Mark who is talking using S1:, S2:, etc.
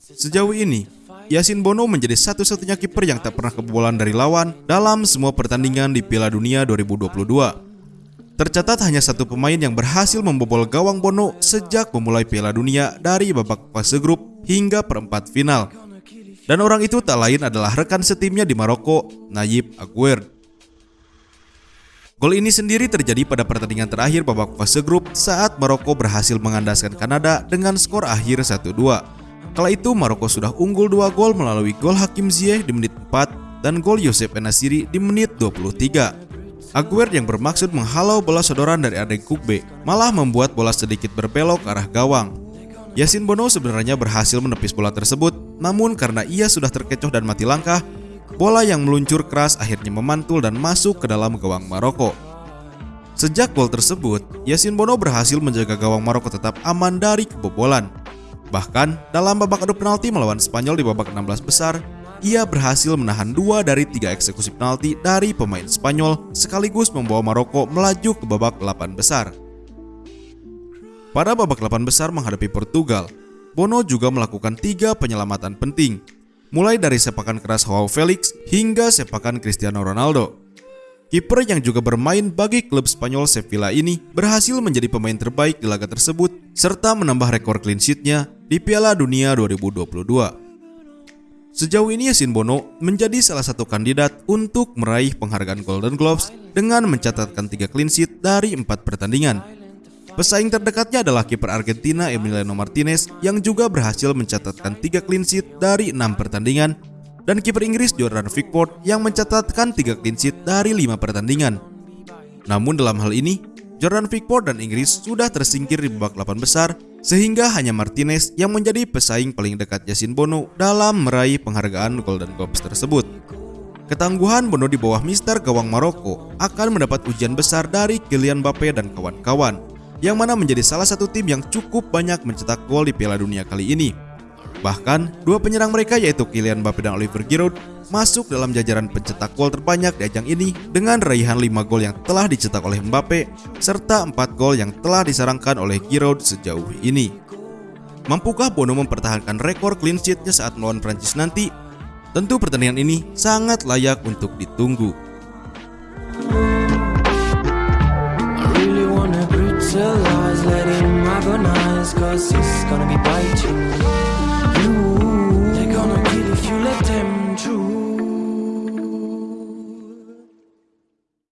S1: Sejauh ini, Yasin Bono menjadi satu-satunya kiper yang tak pernah kebobolan dari lawan dalam semua pertandingan di Piala Dunia 2022. Tercatat hanya satu pemain yang berhasil membobol gawang Bono sejak memulai Piala Dunia dari babak fase grup hingga perempat final. Dan orang itu tak lain adalah rekan setimnya di Maroko, Nayib Aguerd. Gol ini sendiri terjadi pada pertandingan terakhir babak fase grup saat Maroko berhasil mengandaskan Kanada dengan skor akhir 1-2. Kala itu Maroko sudah unggul 2 gol melalui gol Hakim Ziyech di menit 4 dan gol Yosef Enasiri di menit 23. Aguerd yang bermaksud menghalau bola sodoran dari Adeng Kukbe malah membuat bola sedikit berbelok ke arah gawang. Yasin Bono sebenarnya berhasil menepis bola tersebut, namun karena ia sudah terkecoh dan mati langkah, bola yang meluncur keras akhirnya memantul dan masuk ke dalam gawang Maroko. Sejak gol tersebut, Yasin Bono berhasil menjaga gawang Maroko tetap aman dari kebobolan. Bahkan, dalam babak adu penalti melawan Spanyol di babak 16 besar, ia berhasil menahan dua dari tiga eksekusi penalti dari pemain Spanyol sekaligus membawa Maroko melaju ke babak 8 besar. Pada babak 8 besar menghadapi Portugal, Bono juga melakukan tiga penyelamatan penting, mulai dari sepakan keras Joao Felix hingga sepakan Cristiano Ronaldo. Kiper yang juga bermain bagi klub Spanyol Sevilla ini berhasil menjadi pemain terbaik di laga tersebut serta menambah rekor clean sheet-nya di Piala Dunia 2022. Sejauh ini Yasin Bono menjadi salah satu kandidat untuk meraih penghargaan Golden Gloves dengan mencatatkan tiga clean sheet dari empat pertandingan. Pesaing terdekatnya adalah kiper Argentina Emiliano Martinez yang juga berhasil mencatatkan tiga clean sheet dari enam pertandingan dan kiper Inggris Jordan Pickford yang mencatatkan tiga clean sheet dari lima pertandingan. Namun dalam hal ini, Jordan Pickford dan Inggris sudah tersingkir di babak 8 besar sehingga hanya Martinez yang menjadi pesaing paling dekat Yasin Bono dalam meraih penghargaan Golden Globes tersebut. Ketangguhan Bono di bawah Mister gawang Maroko akan mendapat ujian besar dari Kylian Mbappe dan kawan-kawan, yang mana menjadi salah satu tim yang cukup banyak mencetak gol di Piala Dunia kali ini. Bahkan, dua penyerang mereka yaitu Kylian Mbappe dan Oliver Giroud masuk dalam jajaran pencetak gol terbanyak di ajang ini dengan raihan 5 gol yang telah dicetak oleh Mbappe serta 4 gol yang telah disarangkan oleh Giroud sejauh ini. Mampukah Bono mempertahankan rekor clean sheet-nya saat melawan Prancis nanti? Tentu pertandingan ini sangat layak untuk ditunggu.
S2: to lies letting my agonize Cause it's gonna be biting you.